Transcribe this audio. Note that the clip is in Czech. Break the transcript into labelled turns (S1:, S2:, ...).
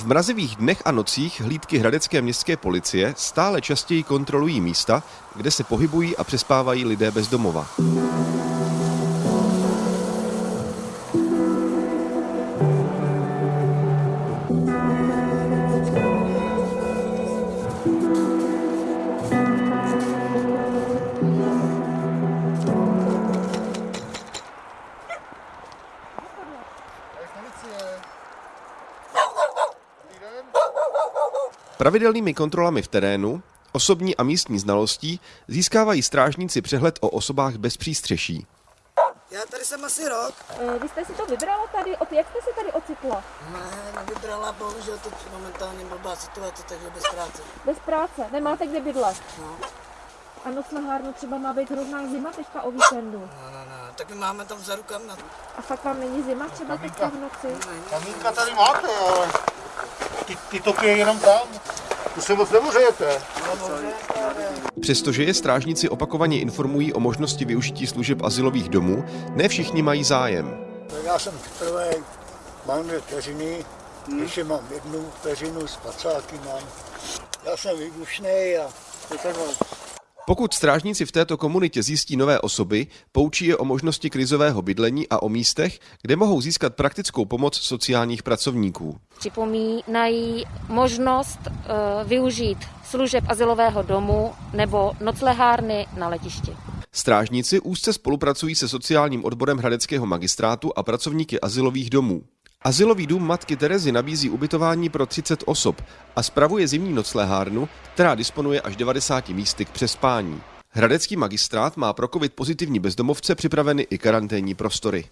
S1: V mrazivých dnech a nocích hlídky hradecké městské policie stále častěji kontrolují místa, kde se pohybují a přespávají lidé bez domova. Pravidelnými kontrolami v terénu, osobní a místní znalostí získávají strážníci přehled o osobách bez přístřeší.
S2: Já tady jsem asi rok.
S3: Eh, Vy jste si to vybrala tady, od, jak jste se tady ocitla?
S2: Ne, nevybrala, bohužel teď momentálně blbá situace, takže bez práce.
S3: Bez práce, nemáte kde bydlet.
S2: No,
S3: A noc na hárnu třeba má být hrozná zima teďka o víkendu.
S2: no, no, no. Tak my máme tam za rukama.
S3: A fakt vám není zima třeba teďka v noci?
S4: Kamínka tady máte, ale ty, ty topy je jenom tam. Tu se moc nemořejete.
S1: Přestože je strážníci opakovaně informují o možnosti využití služeb asilových domů, ne všichni mají zájem.
S4: Já jsem prvý, mám dvě vteřiny, ještě mám jednu vteřinu, spacáky mám. Já jsem výbušnej a to.
S1: Pokud strážníci v této komunitě zjistí nové osoby, poučí je o možnosti krizového bydlení a o místech, kde mohou získat praktickou pomoc sociálních pracovníků.
S5: Připomínají možnost eh, využít služeb asilového domu nebo noclehárny na letišti.
S1: Strážníci úzce spolupracují se sociálním odborem Hradeckého magistrátu a pracovníky asilových domů. Asilový dům matky Terezy nabízí ubytování pro 30 osob a spravuje zimní noclehárnu, která disponuje až 90 místy k přespání. Hradecký magistrát má pro covid pozitivní bezdomovce připraveny i karanténní prostory.